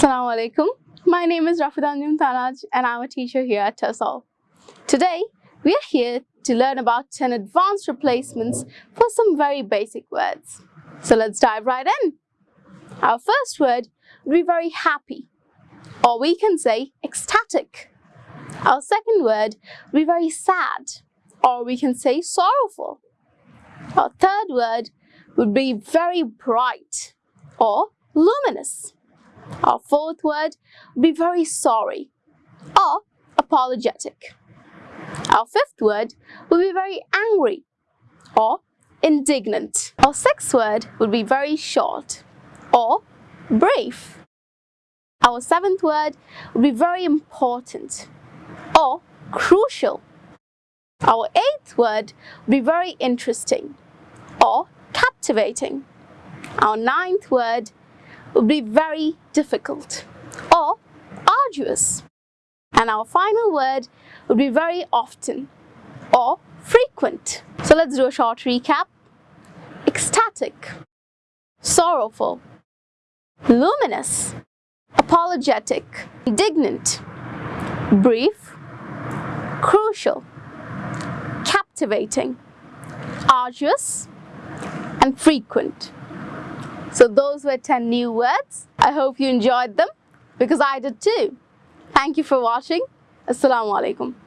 Assalamu alaikum. My name is Rafidan Tanaj and I'm a teacher here at TESOL. Today, we are here to learn about 10 advanced replacements for some very basic words. So let's dive right in. Our first word would be very happy, or we can say ecstatic. Our second word would be very sad, or we can say sorrowful. Our third word would be very bright, or luminous. Our fourth word would be very sorry or apologetic. Our fifth word would be very angry or indignant. Our sixth word would be very short or brief. Our seventh word would be very important or crucial. Our eighth word would be very interesting or captivating. Our ninth word would be very difficult or arduous. And our final word would be very often or frequent. So let's do a short recap. Ecstatic, sorrowful, luminous, apologetic, indignant, brief, crucial, captivating, arduous, and frequent. So those were 10 new words. I hope you enjoyed them because I did too. Thank you for watching. Assalamu alaikum.